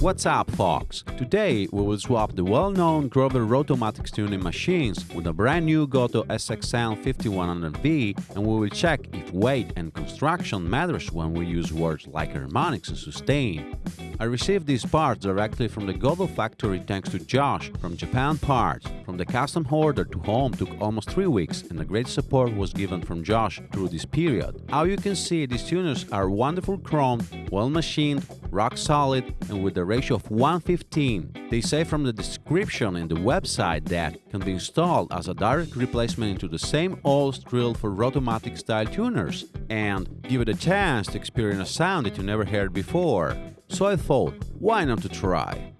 What's up, folks? Today we will swap the well-known Grover Rotomatics tuning machines with a brand new Gotoh SXN 5100V and we will check if weight and construction matters when we use words like harmonics and sustain. I received these parts directly from the Gotoh factory thanks to Josh from Japan Parts. From the custom order to home took almost 3 weeks and a great support was given from Josh through this period. How you can see these tuners are wonderful chrome, well machined, rock solid and with a ratio of 115. They say from the description in the website that can be installed as a direct replacement into the same old drill for Rotomatic style tuners and give it a chance to experience a sound that you never heard before. So I thought, why not to try?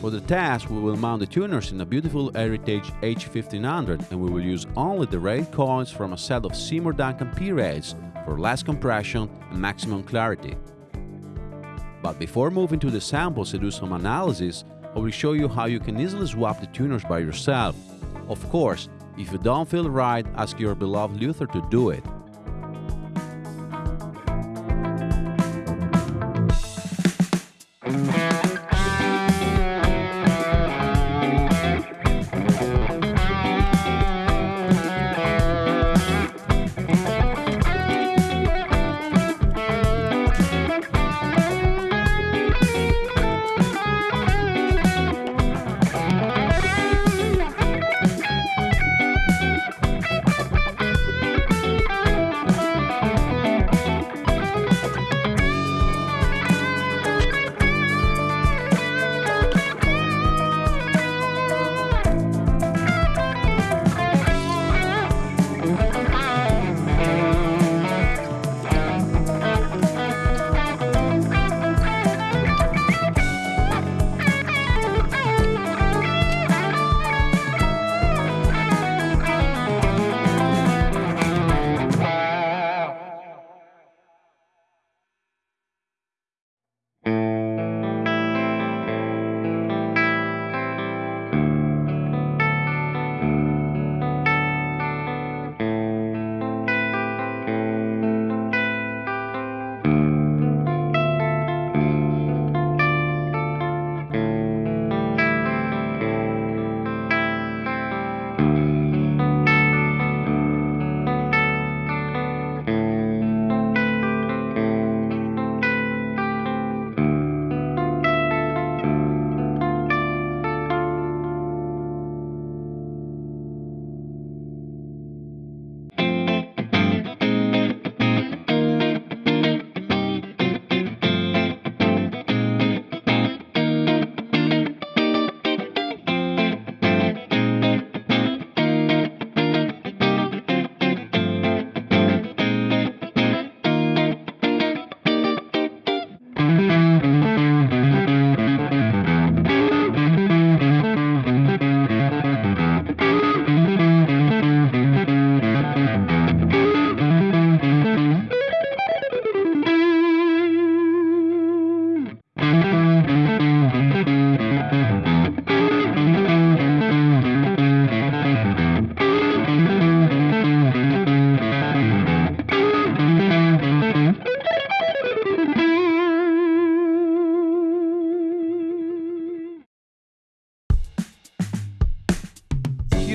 For the test, we will mount the tuners in a beautiful Heritage H1500 and we will use only the rail coils from a set of Seymour Duncan P-rails for less compression and maximum clarity. But before moving to the samples and do some analysis, I will show you how you can easily swap the tuners by yourself. Of course, if you don't feel right, ask your beloved luthier to do it.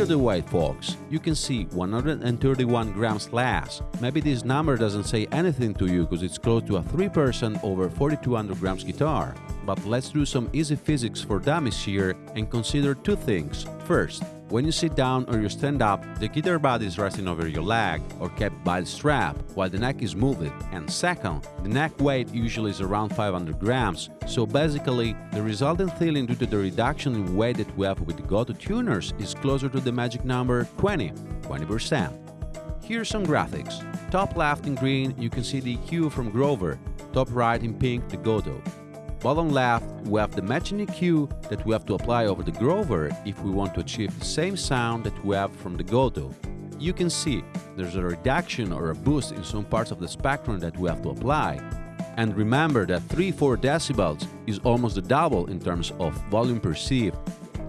The white folks, you can see 131 grams less. Maybe this number doesn't say anything to you because it's close to a 3% over 4200 grams guitar. But let's do some easy physics for dummies here and consider two things. First, when you sit down or you stand up, the guitar body is resting over your leg or kept by the strap, while the neck is moved. And second, the neck weight usually is around 500 grams, so basically, the resultant feeling due to the reduction in weight that we have with the tuners is closer to the magic number 20, 20%. Here's some graphics. Top left in green, you can see the EQ from Grover, top right in pink, the Gotoh. Bottom left, we have the matching EQ that we have to apply over the Grover if we want to achieve the same sound that we have from the Gotoh. You can see there's a reduction or a boost in some parts of the spectrum that we have to apply. And remember that 3-4 decibels is almost the double in terms of volume perceived.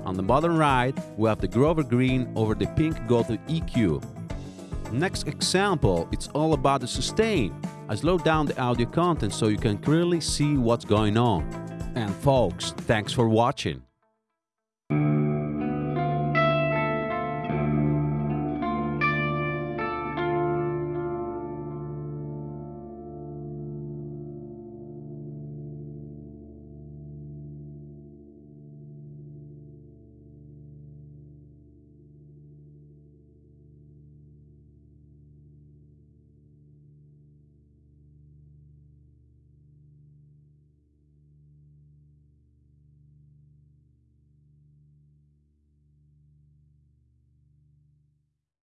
On the bottom right, we have the Grover Green over the pink Gotoh EQ. Next example, it's all about the sustain. I slowed down the audio content so you can clearly see what's going on. And folks, thanks for watching.